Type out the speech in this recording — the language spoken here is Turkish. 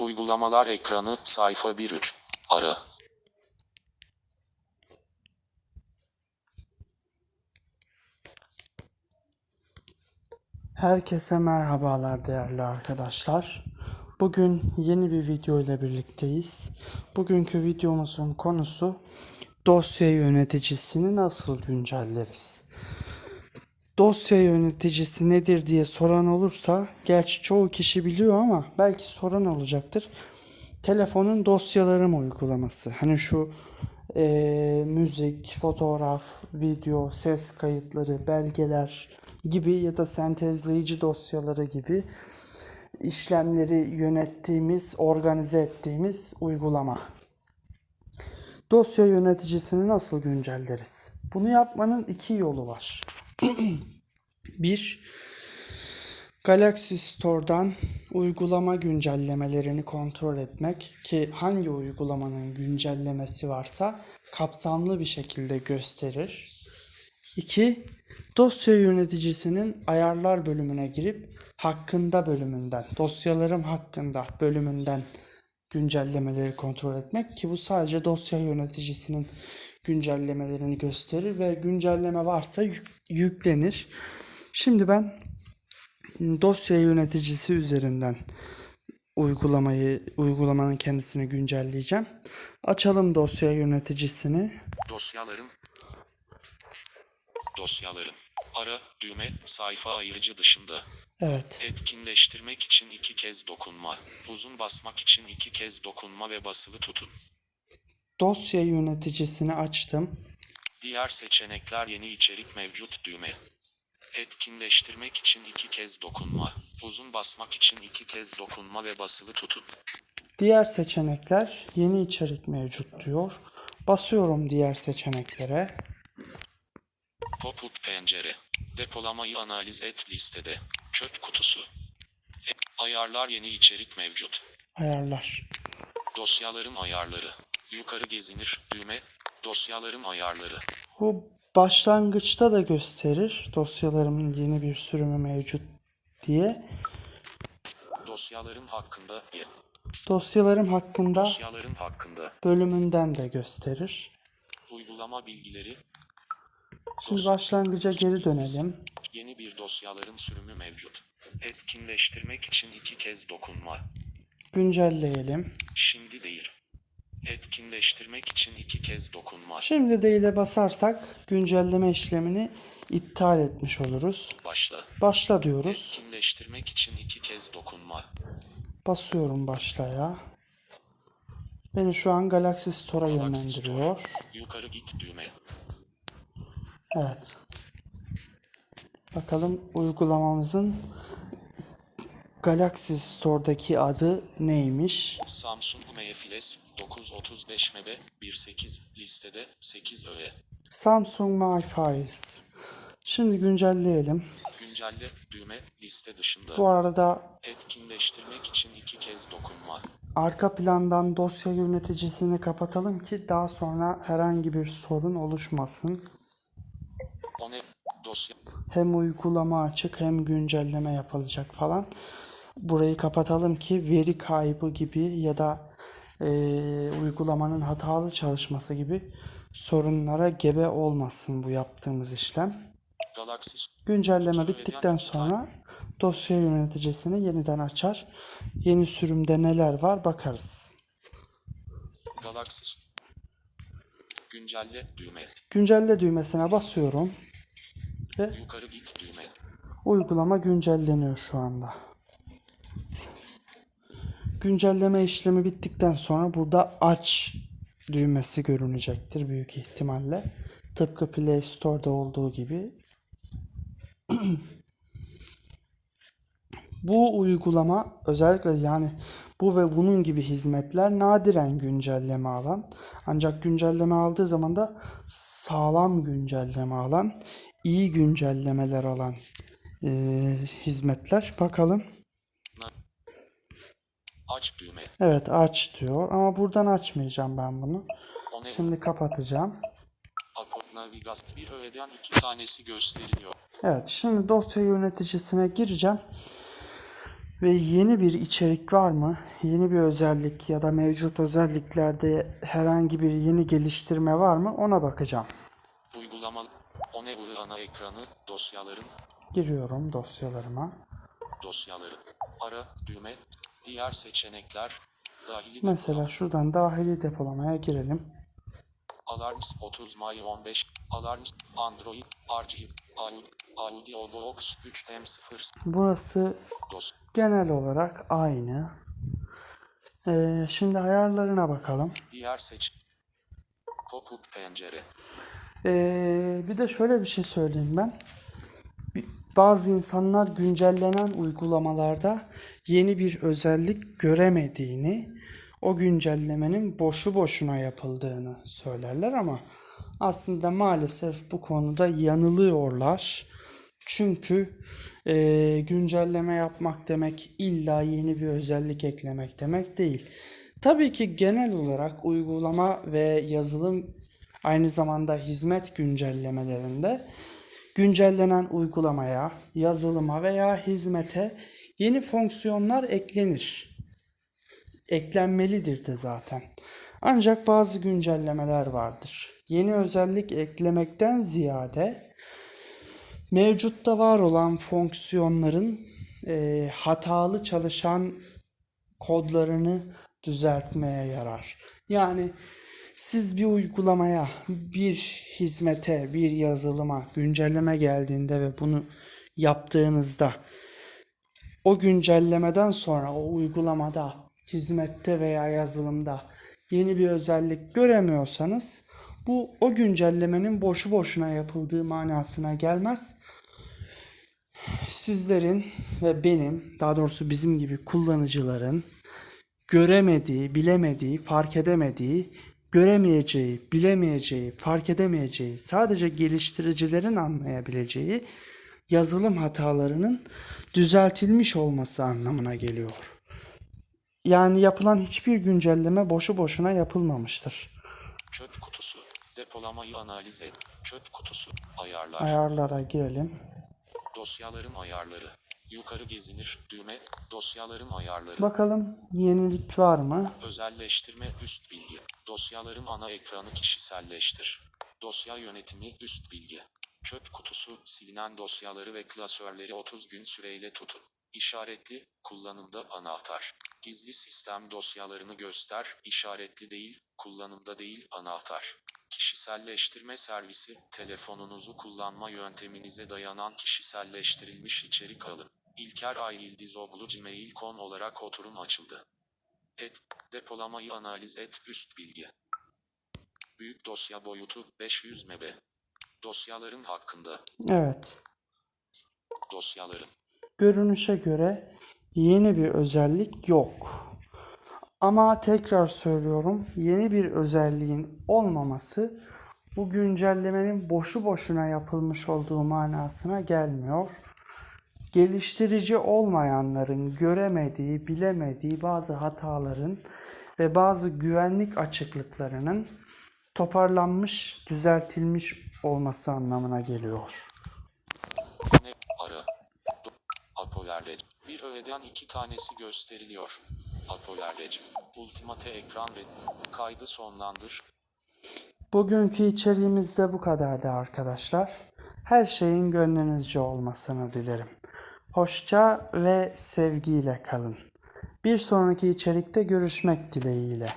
Uygulamalar ekranı sayfa 1.3. Ara. Herkese merhabalar değerli arkadaşlar. Bugün yeni bir video ile birlikteyiz. Bugünkü videomuzun konusu dosya yöneticisini nasıl güncelleriz? Dosya yöneticisi nedir diye soran olursa, gerçi çoğu kişi biliyor ama belki soran olacaktır. Telefonun dosyalarım uygulaması. Hani şu eee, müzik, fotoğraf, video, ses kayıtları, belgeler gibi ya da sentezleyici dosyaları gibi işlemleri yönettiğimiz, organize ettiğimiz uygulama. Dosya yöneticisini nasıl güncelleriz? Bunu yapmanın iki yolu var. Bir, Galaxy Store'dan uygulama güncellemelerini kontrol etmek ki hangi uygulamanın güncellemesi varsa kapsamlı bir şekilde gösterir. 2. Dosya yöneticisinin ayarlar bölümüne girip hakkında bölümünden, dosyalarım hakkında bölümünden güncellemeleri kontrol etmek ki bu sadece dosya yöneticisinin güncellemelerini gösterir ve güncelleme varsa yük- yüklenir. Şimdi ben dosya yöneticisi üzerinden uygulamayı uygulamanın kendisini güncelleyeceğim. Açalım dosya yöneticisini. Dosyalarım. Dosyalarım. Ara, düğme, sayfa ayırıcı dışında. Evet. Etkinleştirmek için iki kez dokunma. Uzun basmak için iki kez dokunma ve basılı tutun. Dosya yöneticisini açtım. Diğer seçenekler yeni içerik mevcut düğme. Etkinleştirmek için iki kez dokunma. Uzun basmak için iki kez dokunma ve basılı tutun. Diğer seçenekler yeni içerik mevcut diyor. Basıyorum diğer seçeneklere. Pop-up pencere. Depolamayı analiz et listede. Çöp kutusu. Ayarlar yeni içerik mevcut. Ayarlar. Dosyalarım ayarları. Yukarı gezinir düğme. Dosyalarım ayarları. Bu başlangıçta da gösterir dosyalarımın yeni bir sürümü mevcut diye. Dosyalarım hakkında. Dosyalarım hakkında Dosyalarım hakkında. bölümünden de gösterir. Uygulama bilgileri. Şimdi başlangıca geri dönelim. Yeni bir dosyaların sürümü mevcut. Etkinleştirmek için iki kez dokunma. Güncelleyelim. Şimdi değil. Etkinleştirmek için iki kez dokunma. Şimdi de ile basarsak güncelleme işlemini iptal etmiş oluruz. Başla. Başla diyoruz. Etkinleştirmek için iki kez dokunma. Basıyorum başlaya. Beni şu an Galaxy Store'a Galaxy Store. yönlendiriyor. Yukarı git düğme. Evet. Bakalım uygulamamızın Galaxy Store'daki adı neymiş? Samsung MFLS 935 MB 18 listede 8 öğe. Samsung My Files. Şimdi güncelleyelim. Güncelle düğme liste dışında. Bu arada Etkinleştirmek için iki kez dokunma. arka plandan dosya yöneticisini kapatalım ki daha sonra herhangi bir sorun oluşmasın. O ne? Dosya. Hem uygulama açık hem güncelleme yapılacak falan. Burayı kapatalım ki veri kaybı gibi ya da eee, uygulamanın hatalı çalışması gibi sorunlara gebe olmasın bu yaptığımız işlem. Galaxy Güncelleme bittikten sonra dosya yöneticisini yeniden açar. Yeni sürümde neler var bakarız. Galaxy. Güncelle düğme. Güncelle düğmesine basıyorum ve Yukarı git düğme. Uygulama güncelleniyor şu anda. Güncelleme işlemi bittikten sonra burada aç düğmesi görünecektir büyük ihtimalle. Tıpkı Play Store'da olduğu gibi. Bu uygulama özellikle yani bu ve bunun gibi hizmetler nadiren güncelleme alan ancak güncelleme aldığı zaman da sağlam güncelleme alan, iyi güncellemeler alan eee, hizmetler. Bakalım. Aç düğme. Evet aç diyor ama buradan açmayacağım ben bunu. Şimdi kapatacağım. Apple Navigas bir öğeden iki tanesi gösteriliyor. Evet şimdi dosya yöneticisine gireceğim. Ve yeni bir içerik var mı? Yeni bir özellik ya da mevcut özelliklerde herhangi bir yeni geliştirme var mı? Ona bakacağım. Uygulama Oneuri ana ekranı dosyaların Giriyorum dosyalarıma. dosyaların ara düğme diğer seçenekler dahili Mesela şuradan dahili depolamaya girelim. Alarms 30 May 15 Alarms Android RGB Audio Audio Box 3M0 Burası dos genel olarak aynı. Ee, şimdi ayarlarına bakalım. diğer seç Pop-up pencere Ee, bir de şöyle bir şey söyleyeyim ben. Bazı insanlar güncellenen uygulamalarda yeni bir özellik göremediğini, o güncellemenin boşu boşuna yapıldığını söylerler ama aslında maalesef bu konuda yanılıyorlar. Çünkü eee, güncelleme yapmak demek illa yeni bir özellik eklemek demek değil. Tabii ki genel olarak uygulama ve yazılım aynı zamanda hizmet güncellemelerinde güncellenen uygulamaya, yazılıma veya hizmete yeni fonksiyonlar eklenir. Eklenmelidir de zaten. Ancak bazı güncellemeler vardır. Yeni özellik eklemekten ziyade mevcutta var olan fonksiyonların eee, hatalı çalışan kodlarını düzeltmeye yarar. Yani siz bir uygulamaya, bir hizmete, bir yazılıma güncelleme geldiğinde ve bunu yaptığınızda o güncellemeden sonra o uygulamada, hizmette veya yazılımda yeni bir özellik göremiyorsanız bu o güncellemenin boşu boşuna yapıldığı manasına gelmez. Sizlerin ve benim, daha doğrusu bizim gibi kullanıcıların göremediği, bilemediği, fark edemediği, göremeyeceği, bilemeyeceği, fark edemeyeceği, sadece geliştiricilerin anlayabileceği yazılım hatalarının düzeltilmiş olması anlamına geliyor. Yani yapılan hiçbir güncelleme boşu boşuna yapılmamıştır. çöp kutusu depolamayı analiz et çöp kutusu ayarlar Ayarlara girelim. dosyaların ayarları yukarı gezinir düğme dosyaların ayarları Bakalım yenilik var mı? Özelleştirme üst bilgi. Dosyaların ana ekranı kişiselleştir. Dosya yönetimi üst bilgi. Çöp kutusu silinen dosyaları ve klasörleri 30 gün süreyle tutun. İşaretli kullanımda anahtar. Gizli sistem dosyalarını göster. işaretli değil, kullanımda değil anahtar. Kişiselleştirme servisi, telefonunuzu kullanma yönteminize dayanan kişiselleştirilmiş içerik alın. İlker Ay Yıldızoglu Gmail.com olarak oturum açıldı. Et, depolamayı analiz et, üst bilgi. Büyük dosya boyutu 500 MB. Dosyaların hakkında, Evet. dosyaların, Görünüşe göre yeni bir özellik yok. Ama tekrar söylüyorum, yeni bir özelliğin olmaması bu güncellemenin boşu boşuna yapılmış olduğu manasına gelmiyor. Geliştirici olmayanların göremediği, bilemediği bazı hataların ve bazı güvenlik açıklıklarının toparlanmış, düzeltilmiş olması anlamına geliyor. ara, do, apolerrec. Bir öğeden iki tanesi gösteriliyor. Apolerrec. Ultimate ekran red. Kaydı sonlandır. Bugünkü içeriğimiz de bu kadardı arkadaşlar. Her şeyin gönlünüzce olmasını dilerim. Hoşça ve sevgiyle kalın. Bir sonraki içerikte görüşmek dileğiyle.